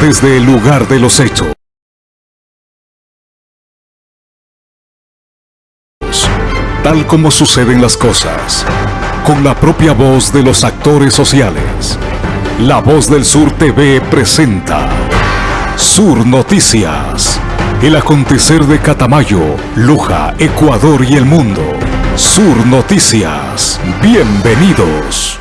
desde el lugar de los hechos. Tal como suceden las cosas, con la propia voz de los actores sociales. La Voz del Sur TV presenta Sur Noticias. El acontecer de Catamayo, Luja, Ecuador y el mundo. Sur Noticias. Bienvenidos.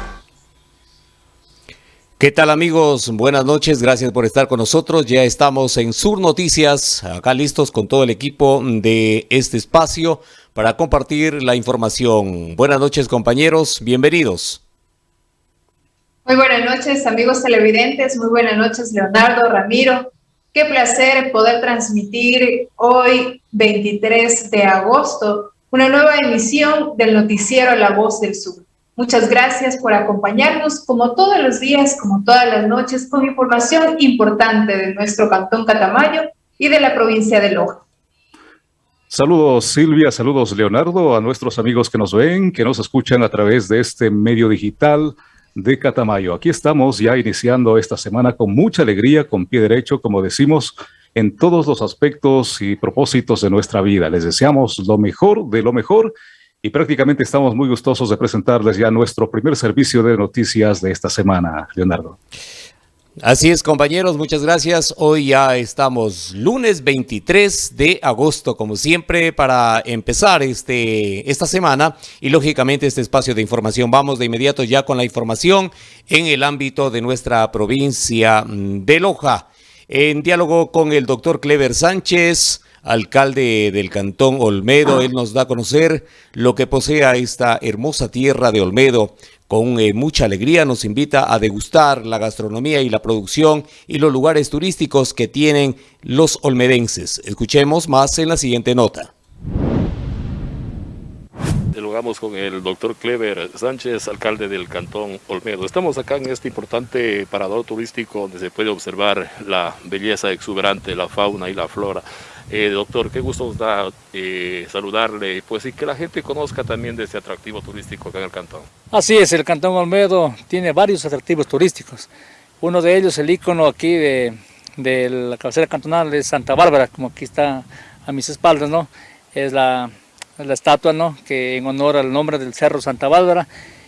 ¿Qué tal amigos? Buenas noches, gracias por estar con nosotros. Ya estamos en Sur Noticias, acá listos con todo el equipo de este espacio para compartir la información. Buenas noches compañeros, bienvenidos. Muy buenas noches amigos televidentes, muy buenas noches Leonardo, Ramiro. Qué placer poder transmitir hoy 23 de agosto una nueva emisión del noticiero La Voz del Sur. Muchas gracias por acompañarnos como todos los días, como todas las noches, con información importante de nuestro Cantón Catamayo y de la provincia de Loja. Saludos Silvia, saludos Leonardo, a nuestros amigos que nos ven, que nos escuchan a través de este medio digital de Catamayo. Aquí estamos ya iniciando esta semana con mucha alegría, con pie derecho, como decimos, en todos los aspectos y propósitos de nuestra vida. Les deseamos lo mejor de lo mejor y prácticamente estamos muy gustosos de presentarles ya nuestro primer servicio de noticias de esta semana, Leonardo. Así es, compañeros, muchas gracias. Hoy ya estamos lunes 23 de agosto, como siempre, para empezar este, esta semana y, lógicamente, este espacio de información. Vamos de inmediato ya con la información en el ámbito de nuestra provincia de Loja. En diálogo con el doctor Clever Sánchez, alcalde del cantón Olmedo. Él nos da a conocer lo que posee esta hermosa tierra de Olmedo. Con eh, mucha alegría nos invita a degustar la gastronomía y la producción y los lugares turísticos que tienen los olmedenses. Escuchemos más en la siguiente nota. Dialogamos con el doctor Clever Sánchez, alcalde del Cantón Olmedo. Estamos acá en este importante parador turístico donde se puede observar la belleza exuberante, la fauna y la flora. Eh, doctor, qué gusto nos da eh, saludarle pues, y que la gente conozca también de este atractivo turístico acá en el cantón. Así es, el Cantón Olmedo tiene varios atractivos turísticos. Uno de ellos, el icono aquí de, la cabecera cantonal es Santa Bárbara, como aquí está a mis espaldas, ¿no? Es la, la estatua, ¿no? Que en honor al nombre del Cerro Santa Bárbara.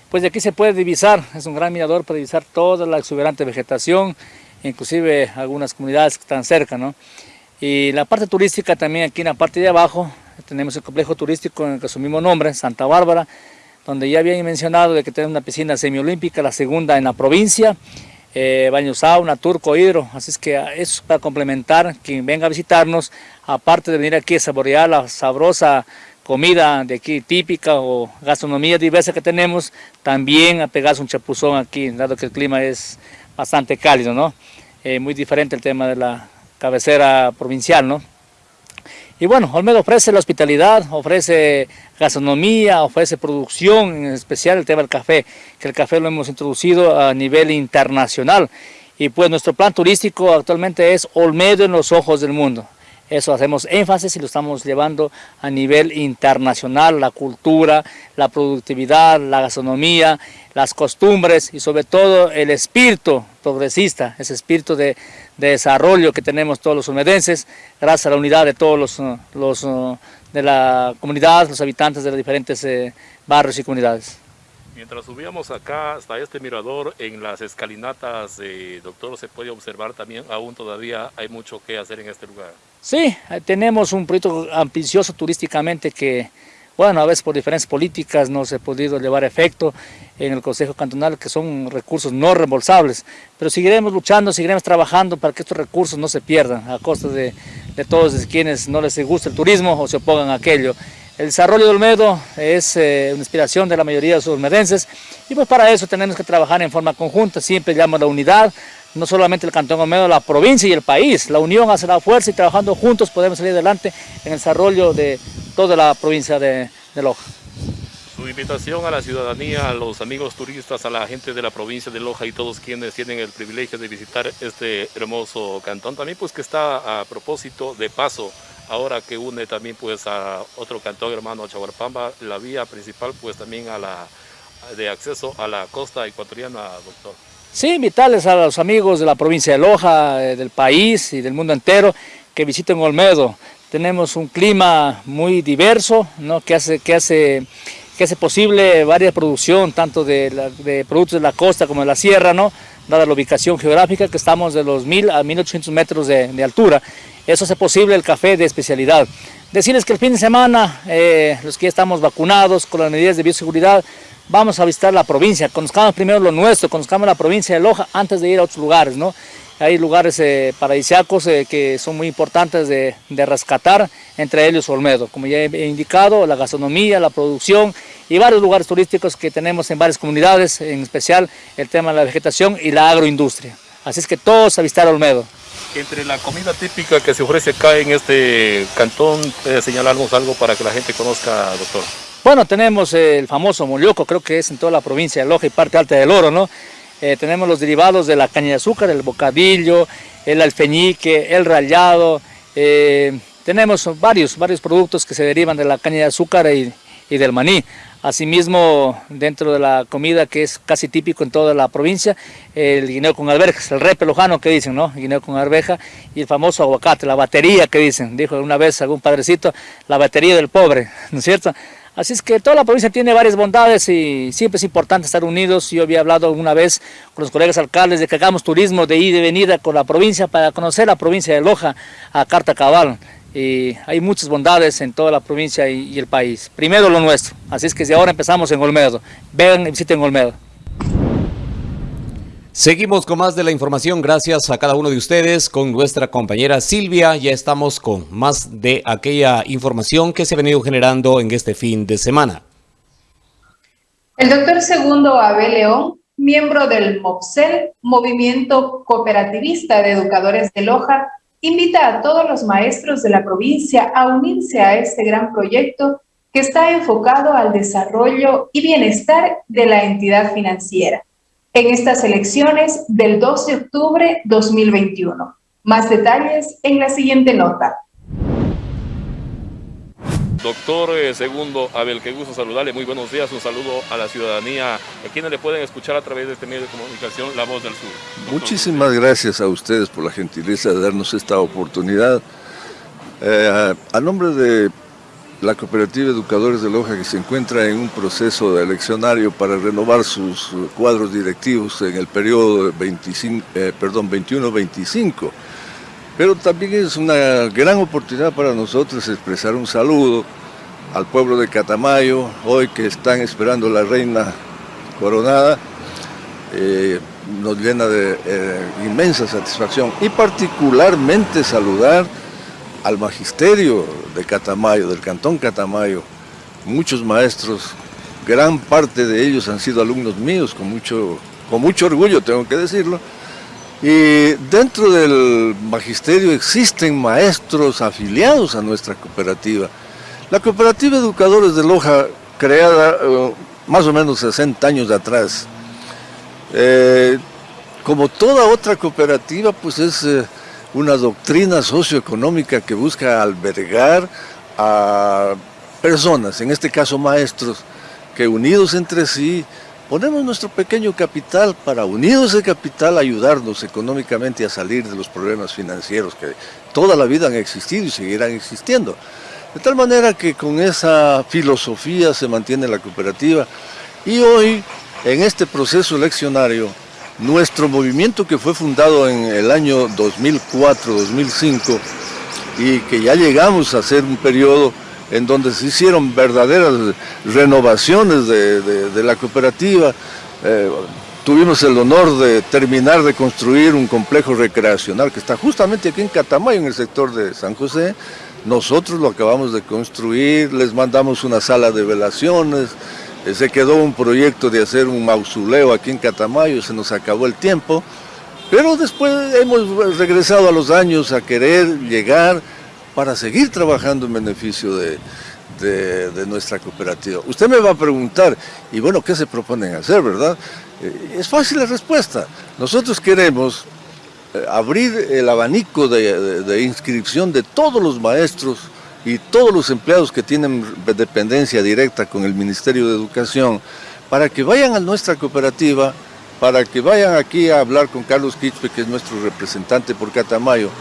Pues de aquí se puede divisar, es un gran mirador para divisar toda la exuberante vegetación, inclusive algunas comunidades que están cerca, ¿no? Y la parte turística también aquí en la parte de abajo, tenemos el complejo turístico en el que su mismo nombre, Santa Bárbara, donde ya habían mencionado de que tenemos una piscina semiolímpica, la segunda en la provincia, eh, baño sauna, turco, hidro, así es que eso para complementar, quien venga a visitarnos, aparte de venir aquí a saborear la sabrosa comida de aquí típica o gastronomía diversa que tenemos, también a pegarse un chapuzón aquí, dado que el clima es bastante cálido, ¿no? Eh, muy diferente el tema de la cabecera provincial, ¿no? Y bueno, Olmedo ofrece la hospitalidad, ofrece gastronomía, ofrece producción, en especial el tema del café, que el café lo hemos introducido a nivel internacional. Y pues nuestro plan turístico actualmente es Olmedo en los ojos del mundo. Eso hacemos énfasis y lo estamos llevando a nivel internacional, la cultura, la productividad, la gastronomía, las costumbres y sobre todo el espíritu progresista, ese espíritu de, desarrollo que tenemos todos los olmedenses, gracias a la unidad de todos los, los de la comunidad, los habitantes de los diferentes eh, barrios y comunidades. Mientras subíamos acá hasta este mirador, en las escalinatas, doctor, se puede observar también, aún todavía hay mucho que hacer en este lugar. Sí, tenemos un proyecto ambicioso turísticamente que, bueno, a veces por diferencias políticas no se ha podido llevar a efecto en el Consejo Cantonal, que son recursos no reembolsables, pero seguiremos luchando, seguiremos trabajando para que estos recursos no se pierdan a costa de, de todos quienes no les gusta el turismo o se opongan a aquello. El desarrollo de Olmedo es eh, una inspiración de la mayoría de los olmedenses y pues para eso tenemos que trabajar en forma conjunta, siempre llamo la unidad, no solamente el Cantón Olmedo, la provincia y el país. La unión hace la fuerza y trabajando juntos podemos salir adelante en el desarrollo de toda la provincia de, Loja. Su invitación a la ciudadanía, a los amigos turistas, a la gente de la provincia de Loja y todos quienes tienen el privilegio de visitar este hermoso cantón, también pues que está a propósito de paso ahora que une también pues a otro cantón hermano Chaguarpamba, la vía principal pues también a la de acceso a la costa ecuatoriana, doctor. Sí, invitarles a los amigos de la provincia de Loja, eh, del país y del mundo entero que visiten Olmedo. Tenemos un clima muy diverso, ¿no? que, hace, que, hace, que hace posible varias producción, tanto de, productos de la costa como de la sierra, ¿no? dada la ubicación geográfica que estamos de los 1000 a 1800 metros de, altura. Eso hace posible el café de especialidad. Decirles que el fin de semana, eh, los que ya estamos vacunados con las medidas de bioseguridad, vamos a visitar la provincia, conozcamos primero lo nuestro, conozcamos la provincia de Loja antes de ir a otros lugares, ¿no? Hay lugares eh, paradisíacos eh, que son muy importantes de, rescatar, entre ellos Olmedo. Como ya he indicado, la gastronomía, la producción y varios lugares turísticos que tenemos en varias comunidades, en especial el tema de la vegetación y la agroindustria. Así es que todos a visitar Olmedo. Entre la comida típica que se ofrece acá en este cantón, ¿puede señalarnos algo para que la gente conozca, doctor? Bueno, tenemos el famoso molioco, creo que es en toda la provincia de Loja y parte alta del Oro, ¿no? Eh, tenemos los derivados de la caña de azúcar, el bocadillo, el alfeñique, el rallado. Eh, tenemos varios, varios productos que se derivan de la caña de azúcar y, del maní. Asimismo, dentro de la comida que es casi típico en toda la provincia, el guineo con alberjas, el repe lojano que dicen, ¿no? guineo con arveja y el famoso aguacate, la batería que dicen, dijo una vez algún padrecito, la batería del pobre, ¿no es cierto? Así es que toda la provincia tiene varias bondades y siempre es importante estar unidos. Yo había hablado alguna vez con los colegas alcaldes de que hagamos turismo de ida y venida con la provincia para conocer la provincia de Loja a carta cabal. Y hay muchas bondades en toda la provincia y, el país. Primero lo nuestro. Así es que si ahora empezamos en Olmedo. Vengan y visiten Olmedo. Seguimos con más de la información, gracias a cada uno de ustedes, con nuestra compañera Silvia. Ya estamos con más de aquella información que se ha venido generando en este fin de semana. El doctor Segundo Abel León, miembro del MOPSEL, Movimiento Cooperativista de Educadores de Loja, invita a todos los maestros de la provincia a unirse a este gran proyecto que está enfocado al desarrollo y bienestar de la entidad financiera en estas elecciones del 2 de octubre 2021. Más detalles en la siguiente nota. Doctor eh, Segundo Abel, qué gusto saludarle, muy buenos días, un saludo a la ciudadanía, a quienes le pueden escuchar a través de este medio de comunicación, La Voz del Sur. Muchísimas gracias a ustedes por la gentileza de darnos esta oportunidad. Eh, a nombre de la Cooperativa Educadores de Loja que se encuentra en un proceso de eleccionario para renovar sus cuadros directivos en el periodo 25, eh, perdón, 21-25. Pero también es una gran oportunidad para nosotros expresar un saludo al pueblo de Catamayo, hoy que están esperando la reina coronada, eh, nos llena de eh, inmensa satisfacción. Y particularmente saludar al magisterio de Catamayo, del Cantón Catamayo, muchos maestros, gran parte de ellos han sido alumnos míos, con mucho, con mucho orgullo tengo que decirlo, y dentro del magisterio existen maestros afiliados a nuestra cooperativa. La cooperativa Educadores de Loja, creada eh, más o menos 60 años atrás, eh, como toda otra cooperativa, pues es... Eh, una doctrina socioeconómica que busca albergar a personas, en este caso maestros, que unidos entre sí ponemos nuestro pequeño capital para, unidos ese capital, ayudarnos económicamente a salir de los problemas financieros que toda la vida han existido y seguirán existiendo. De tal manera que con esa filosofía se mantiene la cooperativa y hoy, en este proceso eleccionario, nuestro movimiento que fue fundado en el año 2004-2005 y que ya llegamos a hacer un periodo en donde se hicieron verdaderas renovaciones de, la cooperativa. Eh, tuvimos el honor de terminar de construir un complejo recreacional que está justamente aquí en Catamayo, en el sector de San José. Nosotros lo acabamos de construir, les mandamos una sala de velaciones, eh, se quedó un proyecto de hacer un mausoleo aquí en Catamayo, se nos acabó el tiempo, pero después hemos regresado a los años a querer llegar para seguir trabajando en beneficio de, nuestra cooperativa. Usted me va a preguntar, y bueno, ¿qué se proponen hacer, verdad? Eh, es fácil la respuesta. Nosotros queremos eh, abrir el abanico de inscripción de todos los maestros y todos los empleados que tienen dependencia directa con el Ministerio de Educación para que vayan a nuestra cooperativa para que vayan aquí a hablar con Carlos Quispe, que es nuestro representante por Catamayo,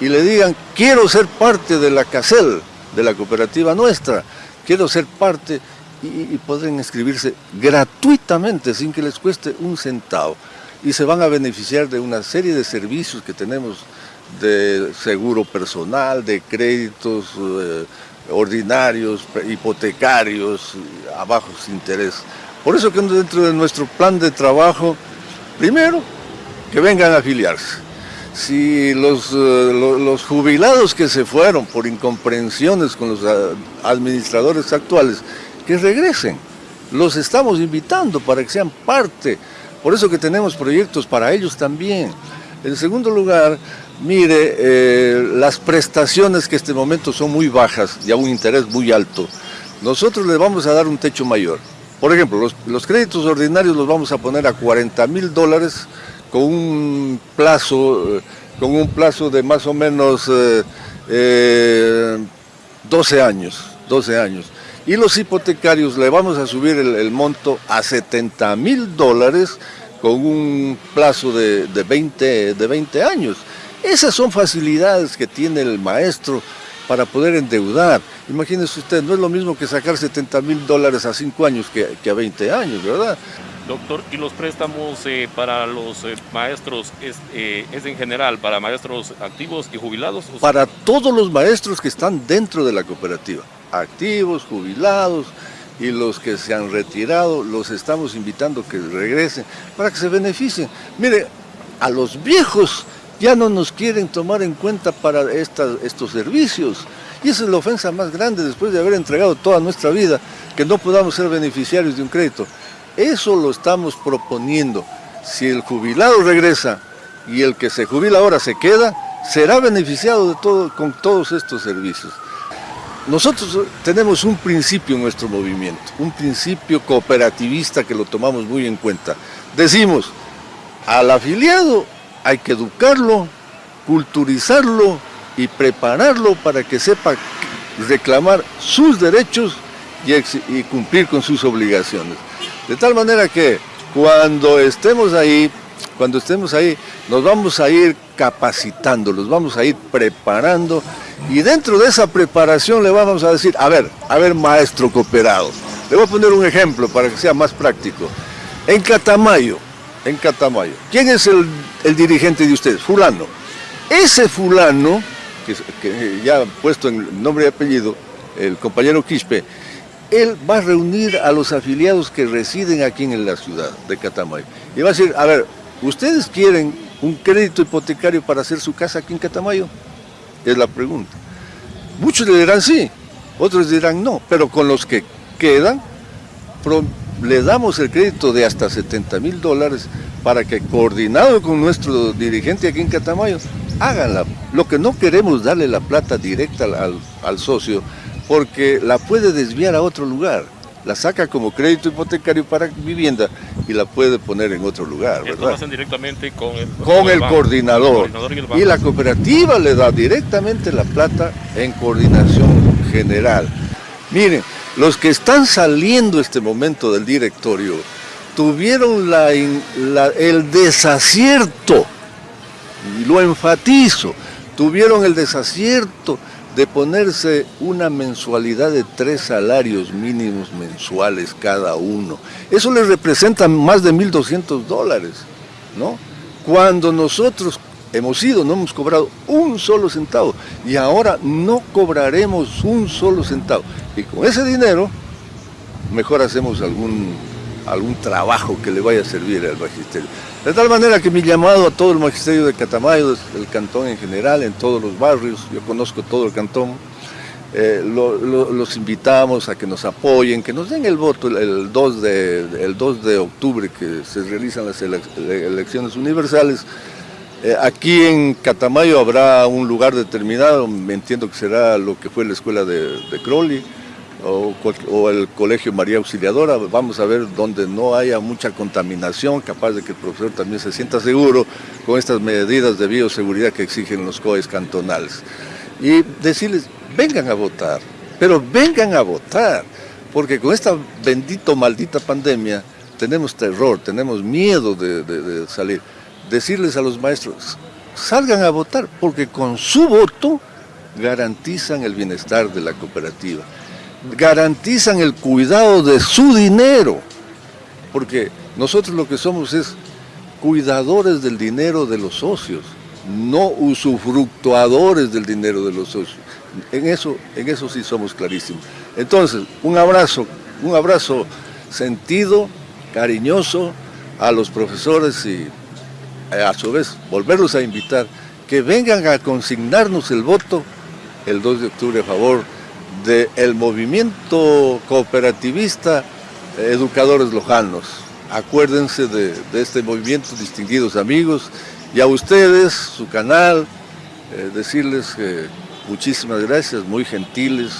y le digan, quiero ser parte de la CACEL, de la cooperativa nuestra, quiero ser parte y, y inscribirse gratuitamente, sin que les cueste un centavo. Y se van a beneficiar de una serie de servicios que tenemos de seguro personal, de créditos eh, ordinarios, hipotecarios, a bajos intereses. Por eso que dentro de nuestro plan de trabajo, primero, que vengan a afiliarse. Si los, eh, los jubilados que se fueron por incomprensiones con los eh, administradores actuales, que regresen. Los estamos invitando para que sean parte. Por eso que tenemos proyectos para ellos también. En segundo lugar, mire, eh, las prestaciones que en este momento son muy bajas y a un interés muy alto, nosotros les vamos a dar un techo mayor. Por ejemplo, los, créditos ordinarios los vamos a poner a 40 mil dólares con un plazo, eh, con un plazo de más o menos 12 eh, años, 12 años. Y los hipotecarios le vamos a subir el, monto a 70 mil dólares con un plazo de, 20, de 20 años. Esas son facilidades que tiene el maestro para poder endeudar. Imagínese usted, no es lo mismo que sacar 70 mil dólares a 5 años que, a 20 años, ¿verdad? Doctor, ¿y los préstamos eh, para los eh, maestros eh, es, en general para maestros activos y jubilados? Para todos los maestros que están dentro de la cooperativa, activos, jubilados y los que se han retirado, los estamos invitando que regresen para que se beneficien. Mire, a los viejos ya no nos quieren tomar en cuenta para estos servicios. Y esa es la ofensa más grande después de haber entregado toda nuestra vida, que no podamos ser beneficiarios de un crédito. Eso lo estamos proponiendo. Si el jubilado regresa y el que se jubila ahora se queda, será beneficiado con todos estos servicios. Nosotros tenemos un principio en nuestro movimiento, un principio cooperativista que lo tomamos muy en cuenta. Decimos, al afiliado hay que educarlo, culturizarlo y prepararlo para que sepa reclamar sus derechos y, cumplir con sus obligaciones. De tal manera que cuando estemos ahí, cuando estemos ahí, nos vamos a ir capacitando, los vamos a ir preparando y dentro de esa preparación le vamos a decir, a ver, a ver maestro cooperado, le voy a poner un ejemplo para que sea más práctico. En Catamayo, en Catamayo. ¿Quién es el, dirigente de ustedes? Fulano. Ese fulano, que, ya puesto en nombre y apellido, el compañero Quispe, él va a reunir a los afiliados que residen aquí en la ciudad de Catamayo. Y va a decir, a ver, ¿ustedes quieren un crédito hipotecario para hacer su casa aquí en Catamayo? Es la pregunta. Muchos le dirán sí, otros dirán no, pero con los que quedan, le damos el crédito de hasta 70 mil dólares para que coordinado con nuestro dirigente aquí en Catamayo, háganla. Lo que no queremos darle la plata directa al, socio porque la puede desviar a otro lugar. La saca como crédito hipotecario para vivienda y la puede poner en otro lugar, ¿verdad? Esto lo hacen directamente con el, con el, coordinador. y, y la cooperativa le da directamente la plata en coordinación general. Miren, los que están saliendo este momento del directorio tuvieron el desacierto, y lo enfatizo, tuvieron el desacierto de ponerse una mensualidad de tres salarios mínimos mensuales cada uno. Eso les representa más de 1.200 dólares, ¿no? Cuando nosotros hemos ido, no hemos cobrado un solo centavo y ahora no cobraremos un solo centavo. Y con ese dinero, mejor hacemos algún, algún trabajo que le vaya a servir al magisterio. De tal manera que mi llamado a todo el magisterio de Catamayo, del cantón en general, en todos los barrios, yo conozco todo el cantón, eh, los invitamos a que nos apoyen, que nos den el voto el, 2, de, el 2 de octubre que se realizan las elecciones universales, aquí en Catamayo habrá un lugar determinado, me entiendo que será lo que fue la escuela de, Crowley o, el colegio María Auxiliadora, vamos a ver donde no haya mucha contaminación, capaz de que el profesor también se sienta seguro con estas medidas de bioseguridad que exigen los COEs cantonales. Y decirles, vengan a votar, pero vengan a votar, porque con esta bendito, maldita pandemia, tenemos terror, tenemos miedo de, salir. Decirles a los maestros, salgan a votar, porque con su voto garantizan el bienestar de la cooperativa, garantizan el cuidado de su dinero, porque nosotros lo que somos es cuidadores del dinero de los socios, no usufructuadores del dinero de los socios. En eso, en eso sí somos clarísimos. Entonces, un abrazo, un abrazo sentido, cariñoso a los profesores y a su vez volverlos a invitar que vengan a consignarnos el voto el 2 de octubre a favor del movimiento cooperativista Educadores Lojanos. Acuérdense de, este movimiento, distinguidos amigos, y a ustedes, su canal, eh, decirles que muchísimas gracias, muy gentiles,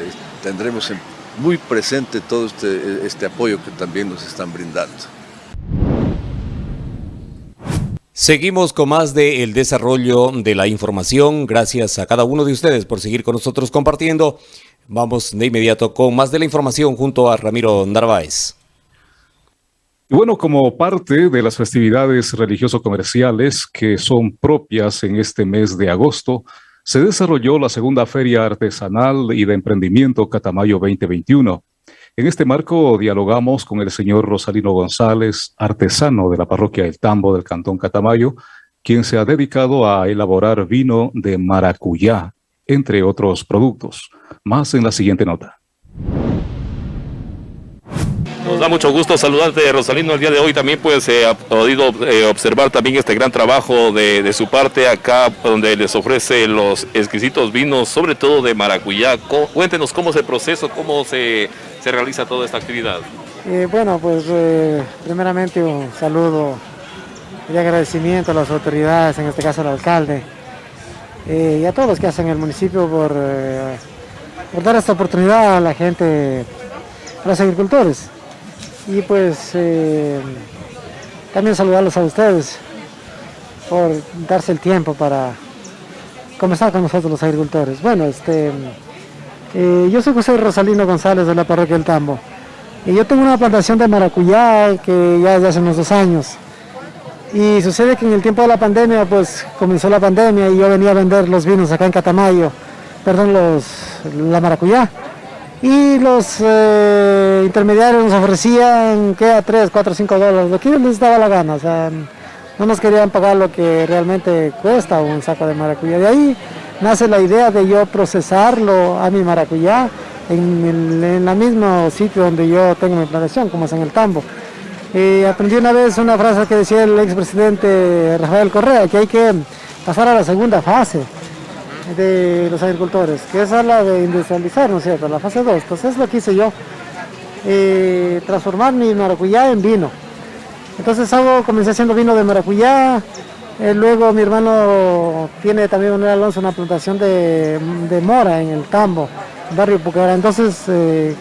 eh, tendremos muy presente todo este, este apoyo que también nos están brindando. Seguimos con más del el desarrollo de la información. Gracias a cada uno de ustedes por seguir con nosotros compartiendo. Vamos de inmediato con más de la información junto a Ramiro Narváez. Y bueno, como parte de las festividades religioso-comerciales que son propias en este mes de agosto, se desarrolló la segunda Feria Artesanal y de Emprendimiento Catamayo 2021. En este marco dialogamos con el señor Rosalino González, artesano de la parroquia El Tambo del Cantón Catamayo, quien se ha dedicado a elaborar vino de maracuyá, entre otros productos. Más en la siguiente nota. Nos da mucho gusto saludarte, Rosalino, el día de hoy también pues se ha podido eh, observar también este gran trabajo de, su parte acá, donde les ofrece los exquisitos vinos, sobre todo de maracuyá. Cuéntenos cómo es el proceso, cómo se, realiza toda esta actividad. Eh, bueno, pues eh, primeramente un saludo y agradecimiento a las autoridades, en este caso al alcalde, y a todos los que hacen el municipio por, por dar esta oportunidad a la gente, a los agricultores y pues eh, también saludarlos a ustedes por darse el tiempo para comenzar con nosotros los agricultores. Bueno, este, eh, yo soy José Rosalino González de la parroquia del Tambo y yo tengo una plantación de maracuyá que ya desde hace unos dos años. Y sucede que en el tiempo de la pandemia, pues comenzó la pandemia y yo venía a vender los vinos acá en Catamayo, perdón, los, la maracuyá y los eh, intermediarios nos ofrecían que a 3, 4, 5 dólares, lo que les daba la gana, o sea, no nos querían pagar lo que realmente cuesta un saco de maracuyá. De ahí nace la idea de yo procesarlo a mi maracuyá en el, en mismo sitio donde yo tengo mi plantación, como es en el tambo. Y aprendí una vez una frase que decía el expresidente Rafael Correa, que hay que pasar a la segunda fase de los agricultores, que es la de industrializar, ¿no es cierto?, la fase 2. Entonces lo que hice yo, eh, transformar mi maracuyá en vino. Entonces hago, comencé haciendo vino de maracuyá, eh, luego mi hermano tiene también Manuel Alonso una plantación de, mora en el Tambo, barrio Pucara. Entonces eh,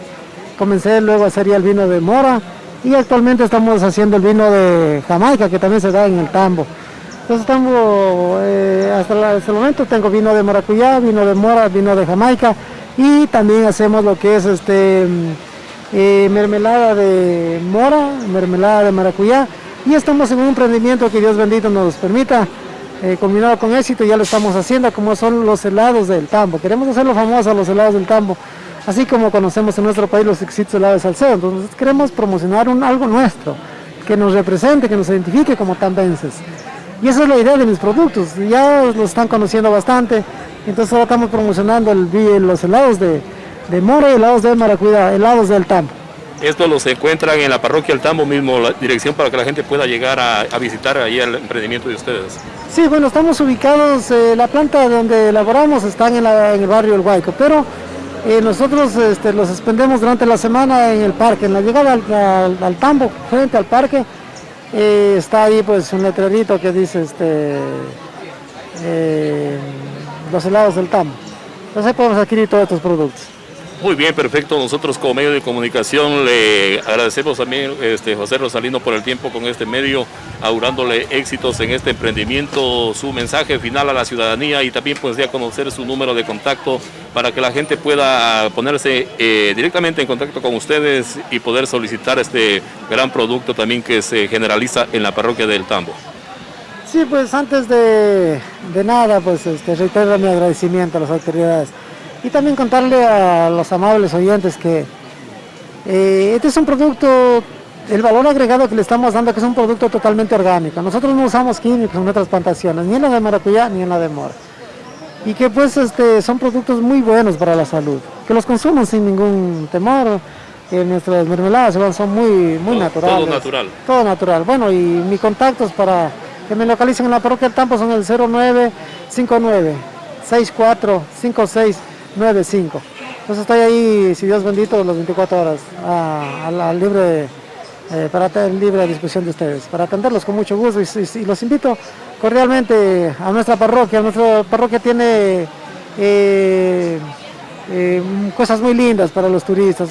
comencé luego a hacer el vino de mora y actualmente estamos haciendo el vino de Jamaica, que también se da en el Tambo. Entonces tengo, eh, hasta, el momento tengo vino de maracuyá, vino de mora, vino de jamaica y también hacemos lo que es este eh, mermelada de mora, mermelada de maracuyá y estamos en un emprendimiento que Dios bendito nos permita, eh, combinado con éxito, ya lo estamos haciendo como son los helados del tambo. Queremos hacerlo famoso los helados del tambo, así como conocemos en nuestro país los exitosos helados de Salcedo. Entonces queremos promocionar un, algo nuestro, que nos represente, que nos identifique como tambenses. Y esa es la idea de mis productos, ya los están conociendo bastante, entonces ahora estamos promocionando el, los helados de, de mora helados de maracuyá, helados del tambo. Esto los encuentran en la parroquia del Tambo mismo, la dirección para que la gente pueda llegar a, visitar ahí el emprendimiento de ustedes. Sí, bueno, estamos ubicados, eh, la planta donde elaboramos está en, el barrio El Huayco, pero eh, nosotros este, los expendemos durante la semana en el parque, en la llegada al, al Tambo, frente al parque, y está ahí pues un letrerito que dice este eh, los helados del TAM. Entonces podemos adquirir todos estos productos. Muy bien, perfecto. Nosotros como medio de comunicación le agradecemos también este, José Rosalino por el tiempo con este medio, augurándole éxitos en este emprendimiento, su mensaje final a la ciudadanía y también pues ya conocer su número de contacto para que la gente pueda ponerse eh, directamente en contacto con ustedes y poder solicitar este gran producto también que se generaliza en la parroquia del Tambo. Sí, pues antes de, nada, pues este, reitero mi agradecimiento a las autoridades y también contarle a los amables oyentes que eh, este es un producto, el valor agregado que le estamos dando que es un producto totalmente orgánico. Nosotros no usamos químicos en nuestras plantaciones, ni en la de maracuyá ni en la de mora. Y que pues este, son productos muy buenos para la salud, que los consuman sin ningún temor, que nuestras mermeladas son muy, muy naturales. Todo natural. Todo natural. Bueno, y mis contactos para que me localicen en la parroquia del Tampo son el 0959 645695. Entonces estoy ahí, si Dios bendito, las 24 horas a, libre, eh, para tener libre disposición de ustedes, para atenderlos con mucho gusto y, los invito cordialmente a nuestra parroquia. Nuestra parroquia tiene eh, eh, cosas muy lindas para los turistas,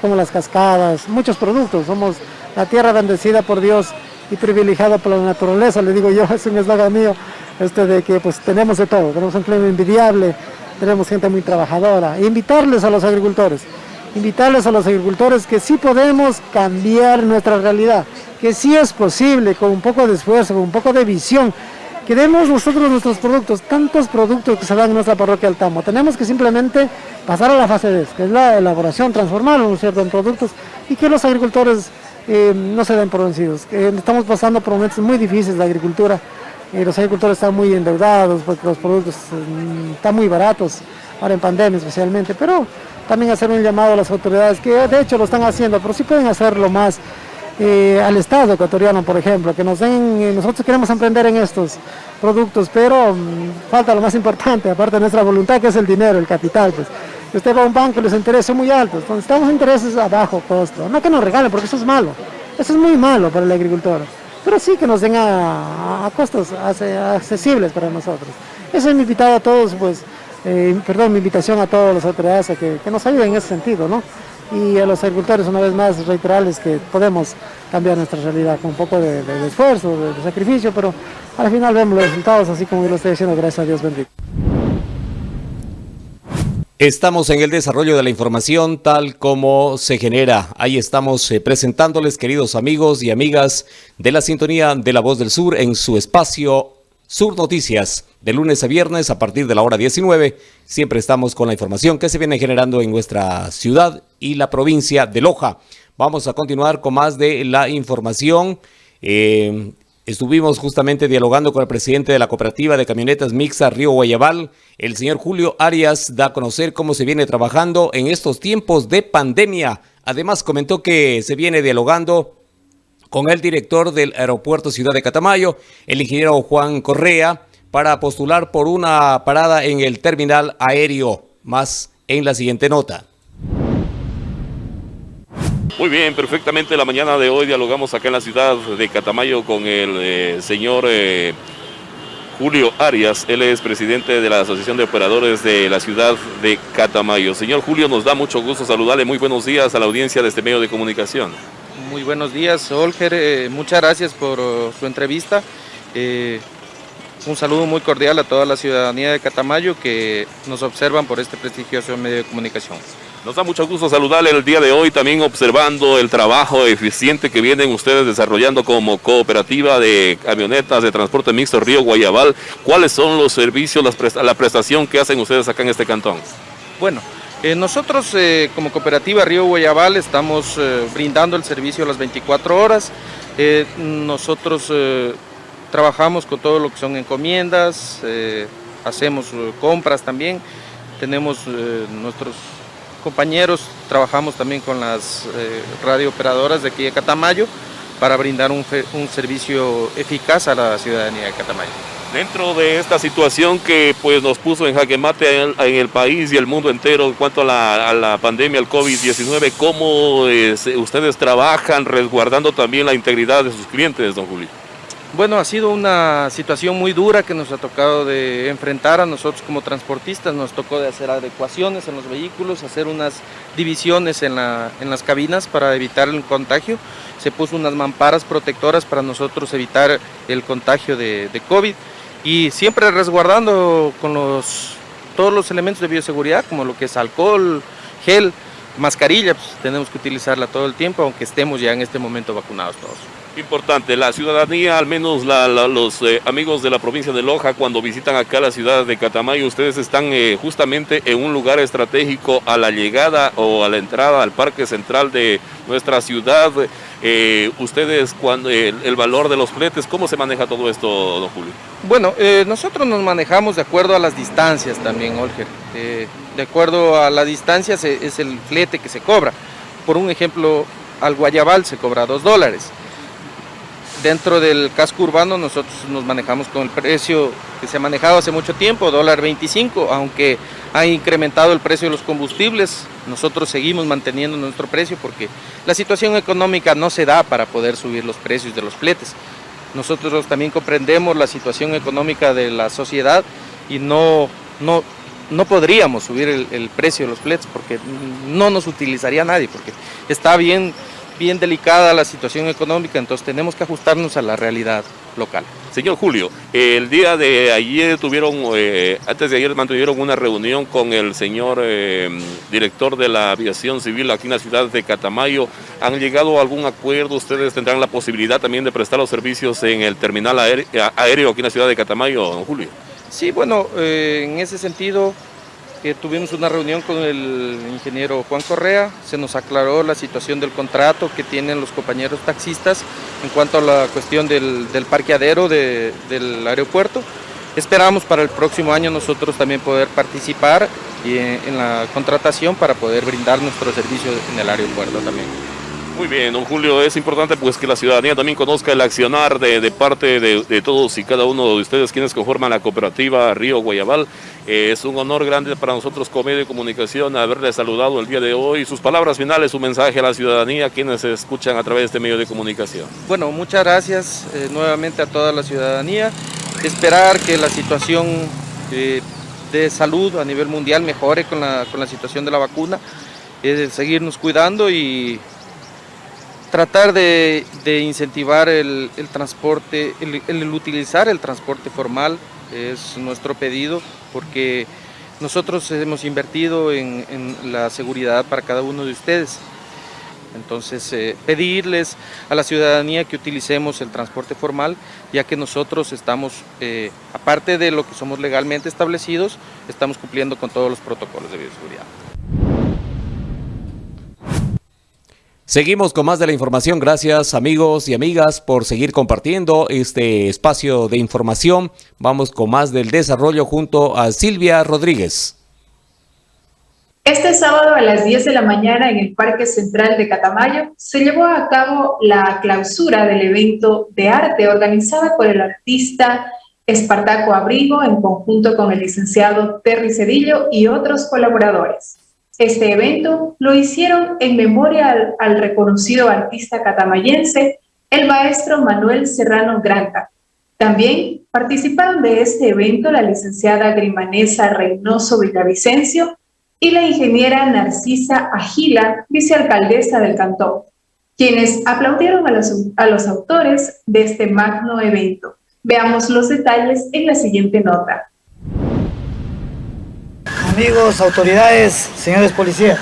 como las cascadas, muchos productos. Somos la tierra bendecida por Dios y privilegiada por la naturaleza, le digo yo, es un eslogan mío, este de que pues tenemos de todo, tenemos un clima envidiable, tenemos gente muy trabajadora. invitarles a los agricultores, invitarles a los agricultores que sí podemos cambiar nuestra realidad, que sí es posible con un poco de esfuerzo, con un poco de visión, que demos nosotros nuestros productos, tantos productos que se dan en nuestra parroquia Altamo. Tenemos que simplemente pasar a la fase D, que es la elaboración, transformarlo cierto? en productos y que los agricultores eh, no se den por vencidos. Eh, estamos pasando por momentos muy difíciles de agricultura, eh, los agricultores están muy endeudados porque los productos están muy baratos, ahora en pandemia especialmente, pero también hacer un llamado a las autoridades que de hecho lo están haciendo, pero sí pueden hacerlo más al Estado ecuatoriano, por ejemplo, que nos den, nosotros queremos emprender en estos productos, pero mm, falta lo más importante, aparte de nuestra voluntad, que es el dinero, el capital, pues. Usted va a un banco y los intereses son muy altos, entonces estamos intereses a bajo costo, no que nos regalen porque eso es malo, eso es muy malo para el agricultor, pero sí que nos den a, costos accesibles para nosotros. Esa es mi invitada a todos, pues, eh, perdón, mi invitación a todos los autoridades a que, nos ayuden en ese sentido, ¿no? Y a los agricultores una vez más reiterarles que podemos cambiar nuestra realidad con un poco de, esfuerzo, de, de, sacrificio, pero al final vemos los resultados así como yo lo estoy diciendo, gracias a Dios bendito. Estamos en el desarrollo de la información tal como se genera. Ahí estamos eh, presentándoles, queridos amigos y amigas de la sintonía de La Voz del Sur en su espacio Sur Noticias, de lunes a viernes a partir de la hora 19. Siempre estamos con la información que se viene generando en nuestra ciudad y la provincia de Loja. Vamos a continuar con más de la información. Eh, Estuvimos justamente dialogando con el presidente de la cooperativa de camionetas mixta Río Guayabal, el señor Julio Arias, da a conocer cómo se viene trabajando en estos tiempos de pandemia. Además comentó que se viene dialogando con el director del aeropuerto Ciudad de Catamayo, el ingeniero Juan Correa, para postular por una parada en el terminal aéreo. Más en la siguiente nota. Muy bien, perfectamente la mañana de hoy dialogamos acá en la ciudad de Catamayo con el eh, señor eh, Julio Arias. Él es presidente de la Asociación de Operadores de la ciudad de Catamayo. Señor Julio, nos da mucho gusto saludarle. Muy buenos días a la audiencia de este medio de comunicación. Muy buenos días, Olger. Eh, muchas gracias por su entrevista. un saludo muy cordial a toda la ciudadanía de Catamayo que nos observan por este prestigioso medio de comunicación. Nos da mucho gusto saludarle el día de hoy, también observando el trabajo eficiente que vienen ustedes desarrollando como cooperativa de camionetas de transporte mixto Río Guayabal. ¿Cuáles son los servicios, la prestación que hacen ustedes acá en este cantón? Bueno, eh, nosotros eh, como cooperativa Río Guayabal estamos eh, brindando el servicio a las 24 horas. nosotros trabajamos con todo lo que son encomiendas, hacemos compras también, tenemos nuestros compañeros trabajamos también con las eh, radiooperadoras de aquí de Catamayo para brindar un, servicio eficaz a la ciudadanía de Catamayo. Dentro de esta situación que pues, nos puso en jaque mate en, el país y el mundo entero en cuanto a la, pandemia, el COVID-19, ¿cómo eh, ustedes trabajan resguardando también la integridad de sus clientes, don Julio? Bueno, ha sido una situación muy dura que nos ha tocado de enfrentar a nosotros como transportistas. Nos tocó de hacer adecuaciones en los vehículos, hacer unas divisiones en, las cabinas para evitar el contagio. Se puso unas mamparas protectoras para nosotros evitar el contagio de, COVID y siempre resguardando con los todos los elementos de bioseguridad, como lo que es alcohol, gel, mascarilla, pues tenemos que utilizarla todo el tiempo, aunque estemos ya en este momento vacunados todos. Importante, la ciudadanía, al menos los eh, amigos de la provincia de Loja, cuando visitan acá la ciudad de Catamayo, ustedes están eh, justamente en un lugar estratégico a la llegada o a la entrada al parque central de nuestra ciudad. Eh, ustedes, cuando el, valor de los fletes, ¿cómo se maneja todo esto, don Julio? Bueno, nosotros nos manejamos de acuerdo a las distancias también, Olger. de acuerdo a la distancia es el flete que se cobra. Por un ejemplo, al Guayabal se cobra dos dólares Dentro del casco urbano nosotros nos manejamos con el precio que se ha manejado hace mucho tiempo, dólar 25, aunque ha incrementado el precio de los combustibles, nosotros seguimos manteniendo nuestro precio porque la situación económica no se da para poder subir los precios de los fletes. Nosotros también comprendemos la situación económica de la sociedad y no, no, no podríamos subir el, el precio de los fletes porque no nos utilizaría nadie, porque está bien bien delicada la situación económica, entonces tenemos que ajustarnos a la realidad local. Señor Julio, el día de ayer tuvieron, eh, antes de ayer mantuvieron una reunión con el señor eh, director de la aviación civil aquí en la ciudad de Catamayo. ¿Han llegado a algún acuerdo? ¿Ustedes tendrán la posibilidad también de prestar los servicios en el terminal aéreo, aquí en la ciudad de Catamayo, don Julio? Sí, bueno, eh, en ese sentido tuvimos una reunión con el ingeniero Juan Correa, se nos aclaró la situación del contrato que tienen los compañeros taxistas en cuanto a la cuestión del, parqueadero del aeropuerto. Esperamos para el próximo año nosotros también poder participar en la contratación para poder brindar nuestro servicio en el aeropuerto también. Muy bien, don Julio, es importante pues que la ciudadanía también conozca el accionar de, parte de, todos y cada uno de ustedes quienes conforman la cooperativa Río Guayabal. Eh, es un honor grande para nosotros como medio de comunicación haberle saludado el día de hoy. Sus palabras finales, su mensaje a la ciudadanía, quienes escuchan a través de este medio de comunicación. Bueno, muchas gracias eh, nuevamente a toda la ciudadanía. Esperar que la situación eh, de salud a nivel mundial mejore con la, con la situación de la vacuna. seguirnos cuidando y tratar de, incentivar el, transporte, el, utilizar el transporte formal es nuestro pedido porque nosotros hemos invertido en, la seguridad para cada uno de ustedes. Entonces, eh, pedirles a la ciudadanía que utilicemos el transporte formal, ya que nosotros estamos, eh, aparte de lo que somos legalmente establecidos, estamos cumpliendo con todos los protocolos de bioseguridad. Seguimos con más de la información. Gracias amigos y amigas por seguir compartiendo este espacio de información. Vamos con más del desarrollo junto a Silvia Rodríguez. Este sábado a las 10 de la mañana en el Parque Central de Catamayo se llevó a cabo la clausura del evento de arte organizada por el artista Espartaco Abrigo en conjunto con el licenciado Terry Cedillo y otros colaboradores. Este evento lo hicieron en memoria al, reconocido artista catamayense, el maestro Manuel Serrano Granta. También participaron de este evento la licenciada Grimanesa Reynoso Villavicencio y la ingeniera Narcisa Agila, vicealcaldesa del cantón, quienes aplaudieron a los, a los autores de este magno evento. Veamos los detalles en la siguiente nota amigos, autoridades, señores policías.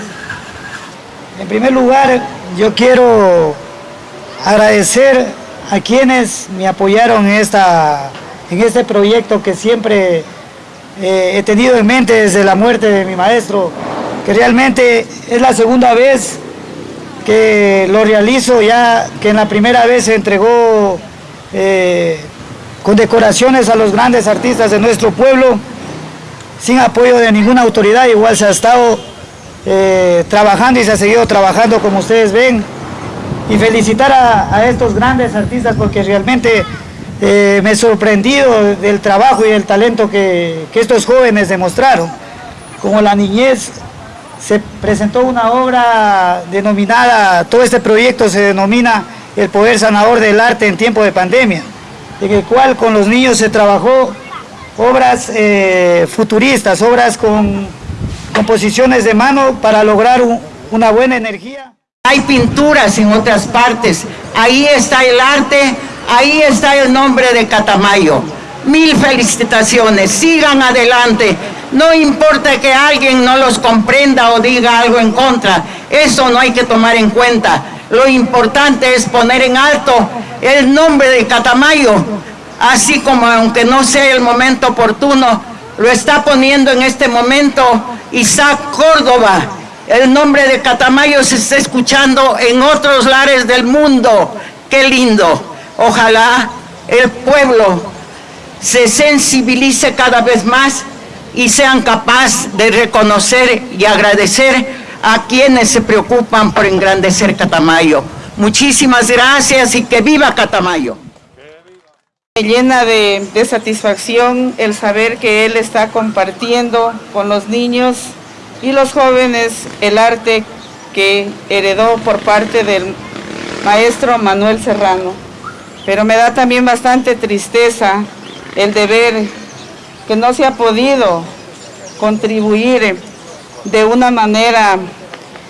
En primer lugar, yo quiero agradecer a quienes me apoyaron en, esta, en este proyecto que siempre eh, he tenido en mente desde la muerte de mi maestro, que realmente es la segunda vez que lo realizo, ya que en la primera vez se entregó eh, con decoraciones a los grandes artistas de nuestro pueblo, sin apoyo de ninguna autoridad, igual se ha estado eh, trabajando y se ha seguido trabajando como ustedes ven. Y felicitar a, estos grandes artistas porque realmente eh, me he sorprendido del trabajo y el talento que, que estos jóvenes demostraron. Como la niñez se presentó una obra denominada, todo este proyecto se denomina El Poder Sanador del Arte en tiempo de pandemia, en el cual con los niños se trabajó obras eh, futuristas, obras con composiciones de mano para lograr una buena energía. Hay pinturas en otras partes, ahí está el arte, ahí está el nombre de Catamayo. Mil felicitaciones, sigan adelante. No importa que alguien no los comprenda o diga algo en contra, eso no hay que tomar en cuenta. Lo importante es poner en alto el nombre de Catamayo, así como aunque no sea el momento oportuno, lo está poniendo en este momento Isaac Córdoba. El nombre de Catamayo se está escuchando en otros lares del mundo. ¡Qué lindo! Ojalá el pueblo se sensibilice cada vez más y sean capaces de reconocer y agradecer a quienes se preocupan por engrandecer Catamayo. Muchísimas gracias y que viva Catamayo. Me llena de, de, satisfacción el saber que él está compartiendo con los niños y los jóvenes el arte que heredó por parte del maestro Manuel Serrano. Pero me da también bastante tristeza el de ver que no se ha podido contribuir de una manera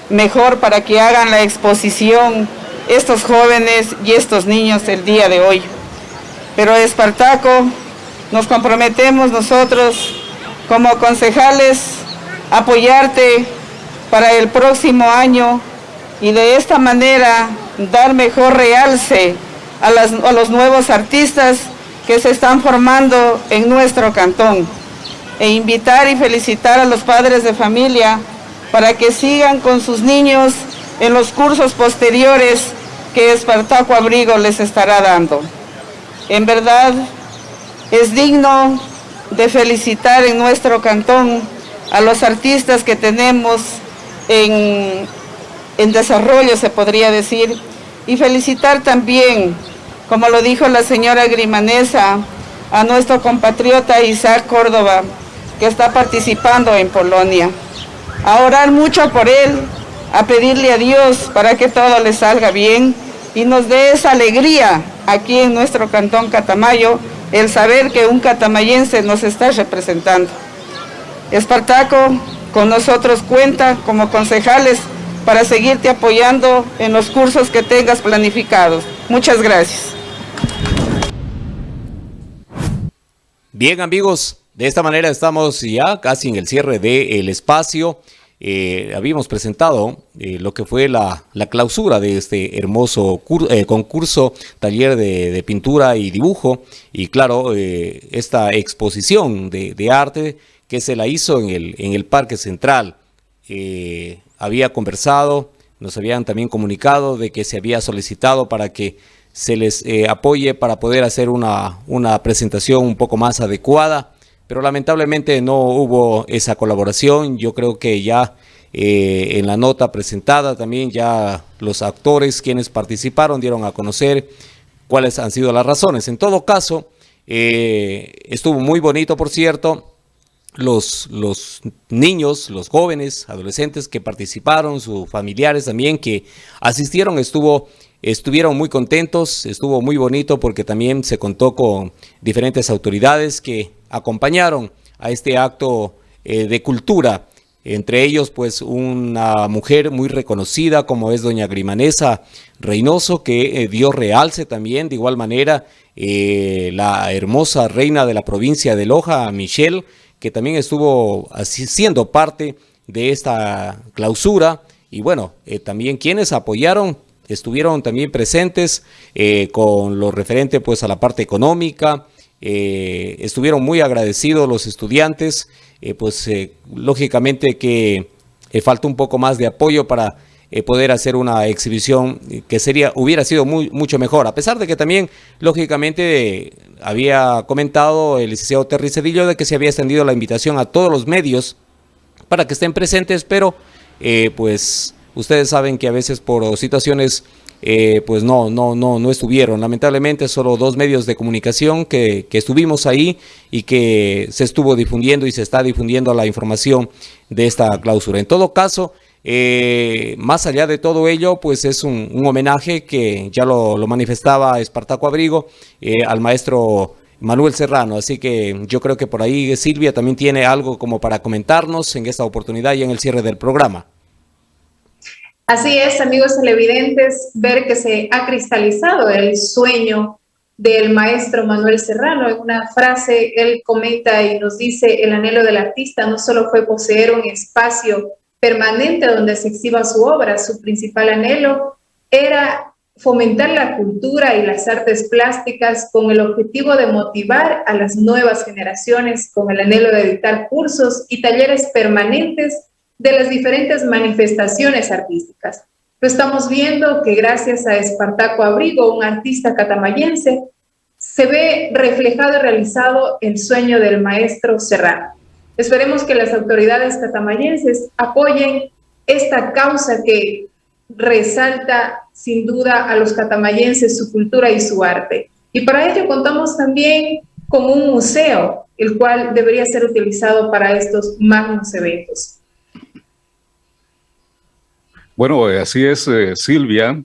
mejor para que hagan la exposición estos jóvenes y estos niños el día de hoy. Pero Espartaco, nos comprometemos nosotros como concejales a apoyarte para el próximo año y de esta manera dar mejor realce a, a los nuevos artistas que se están formando en nuestro cantón e invitar y felicitar a los padres de familia para que sigan con sus niños en los cursos posteriores que Espartaco Abrigo les estará dando. En verdad, es digno de felicitar en nuestro cantón a los artistas que tenemos en, en desarrollo, se podría decir, y felicitar también, como lo dijo la señora Grimanesa, a nuestro compatriota Isaac Córdoba, que está participando en Polonia. A orar mucho por él, a pedirle a Dios para que todo le salga bien y nos dé esa alegría aquí en nuestro cantón Catamayo, el saber que un catamayense nos está representando. Espartaco con nosotros cuenta como concejales para seguirte apoyando en los cursos que tengas planificados. Muchas gracias. Bien amigos, de esta manera estamos ya casi en el cierre del espacio. Eh, habíamos presentado eh, lo que fue la, la, clausura de este hermoso eh, concurso, taller de, pintura y dibujo, y claro, eh, esta exposición de, de, arte que se la hizo en el, en el Parque Central. Eh, había conversado, nos habían también comunicado de que se había solicitado para que se les apoye para poder hacer una, una presentación un poco más adecuada, pero lamentablemente no hubo esa colaboración. Yo creo que ya eh, en la nota presentada también ya los actores quienes participaron dieron a conocer cuáles han sido las razones. En todo caso, eh, estuvo muy bonito, por cierto, los, los niños, los jóvenes, adolescentes que participaron, sus familiares también que asistieron, estuvo, estuvieron muy contentos, estuvo muy bonito porque también se contó con diferentes autoridades que acompañaron a este acto eh, de cultura. Entre ellos, pues, una mujer muy reconocida como es doña Grimanesa Reynoso, que eh, dio realce también, de igual manera, eh, la hermosa reina de la provincia de Loja, Michelle, que también estuvo siendo parte de esta clausura y bueno, también quienes apoyaron estuvieron también presentes eh, con lo referente pues a la parte económica, eh, estuvieron muy agradecidos los estudiantes, eh, pues lógicamente que falta un poco más de apoyo para poder hacer una exhibición que sería hubiera sido muy, mucho mejor, a pesar de que también lógicamente había comentado el licenciado Terry Cedillo de que se había extendido la invitación a todos los medios para que estén presentes, pero eh, pues ustedes saben que a veces por situaciones eh, pues no, no, no, no estuvieron. Lamentablemente solo dos medios de comunicación que, estuvimos ahí y que se estuvo difundiendo y se está difundiendo la información de esta clausura. En todo caso, eh, más allá de todo ello, pues es un, homenaje que ya lo, lo manifestaba Espartaco Abrigo eh, al maestro Manuel Serrano. Así que yo creo que por ahí Silvia también tiene algo como para comentarnos en esta oportunidad y en el cierre del programa. Así es, amigos televidentes, ver que se ha cristalizado el sueño del maestro Manuel Serrano. En una frase, él comenta y nos dice, el anhelo del artista no solo fue poseer un espacio permanente donde se exhiba su obra, su principal anhelo era fomentar la cultura y las artes plásticas con el objetivo de motivar a las nuevas generaciones con el anhelo de editar cursos y talleres permanentes de las diferentes manifestaciones artísticas. Lo estamos viendo que gracias a Espartaco Abrigo, un artista catamayense, se ve reflejado y realizado el sueño del maestro Serrano. Esperemos que las autoridades catamayenses apoyen esta causa que resalta sin duda a los catamayenses su cultura y su arte. Y para ello contamos también con un museo, el cual debería ser utilizado para estos magnos eventos. Bueno, eh, así es, eh, Silvia.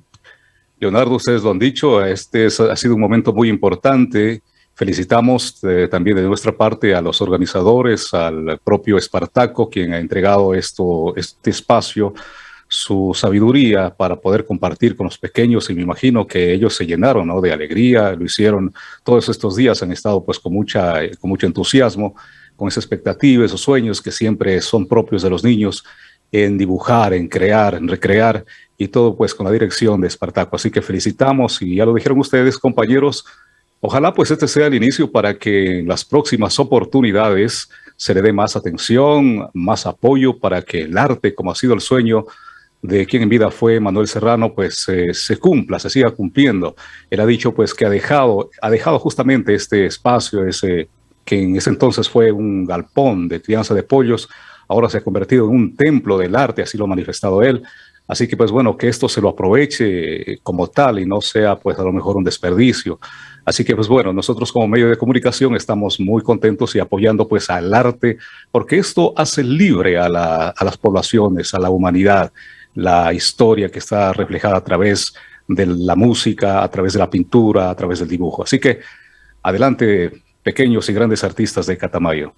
Leonardo, ustedes lo han dicho, este ha sido un momento muy importante. Felicitamos eh, también de nuestra parte a los organizadores, al propio Espartaco, quien ha entregado esto, este espacio su sabiduría para poder compartir con los pequeños y me imagino que ellos se llenaron ¿no? de alegría, lo hicieron todos estos días, han estado pues con, mucha, con mucho entusiasmo, con esa expectativa, esos sueños que siempre son propios de los niños en dibujar, en crear, en recrear y todo pues con la dirección de Espartaco. Así que felicitamos y ya lo dijeron ustedes compañeros, ojalá pues este sea el inicio para que en las próximas oportunidades se le dé más atención, más apoyo para que el arte, como ha sido el sueño de quien en vida fue Manuel Serrano, pues eh, se cumpla, se siga cumpliendo. Él ha dicho pues que ha dejado, ha dejado justamente este espacio, ese que en ese entonces fue un galpón de crianza de pollos, ahora se ha convertido en un templo del arte, así lo ha manifestado él. Así que pues bueno, que esto se lo aproveche como tal y no sea pues a lo mejor un desperdicio. Así que pues bueno, nosotros como medio de comunicación estamos muy contentos y apoyando pues al arte, porque esto hace libre a, a las poblaciones, a la humanidad la historia que está reflejada a través de la música, a través de la pintura, a través del dibujo. Así que adelante, pequeños y grandes artistas de Catamayo.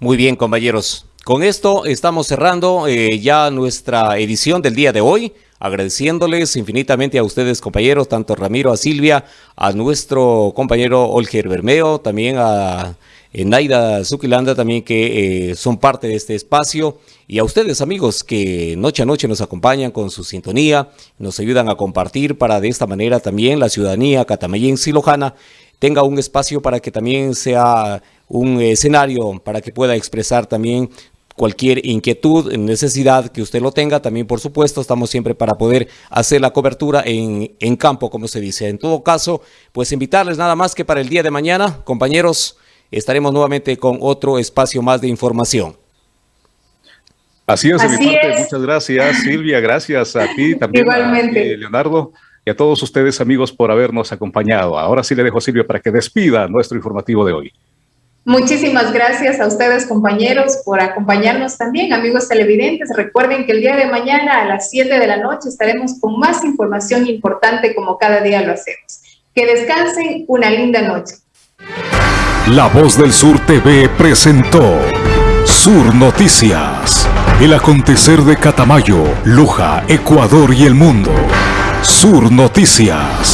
Muy bien, compañeros. Con esto estamos cerrando eh, ya nuestra edición del día de hoy, agradeciéndoles infinitamente a ustedes, compañeros, tanto Ramiro, a Silvia, a nuestro compañero Olger Bermeo, también a eh, Naida Zukilanda también que eh, son parte de este espacio y a ustedes amigos que noche a noche nos acompañan con su sintonía, nos ayudan a compartir para de esta manera también la ciudadanía catamayense y lojana tenga un espacio para que también sea un escenario para que pueda expresar también cualquier inquietud, necesidad que usted lo tenga, también por supuesto estamos siempre para poder hacer la cobertura en, en campo, como se dice. En todo caso, pues invitarles nada más que para el día de mañana, compañeros, estaremos nuevamente con otro espacio más de información. Así es, muchas gracias Silvia, gracias a ti también, Igualmente. Leonardo, y a todos ustedes amigos por habernos acompañado. Ahora sí le dejo a Silvia para que despida nuestro informativo de hoy. Muchísimas gracias a ustedes, compañeros, por acompañarnos también, amigos televidentes. Recuerden que el día de mañana a las 7 de la noche estaremos con más información importante como cada día lo hacemos. Que descansen una linda noche. La Voz del Sur TV presentó Sur Noticias. El acontecer de Catamayo, Luja, Ecuador y el mundo. Sur Noticias.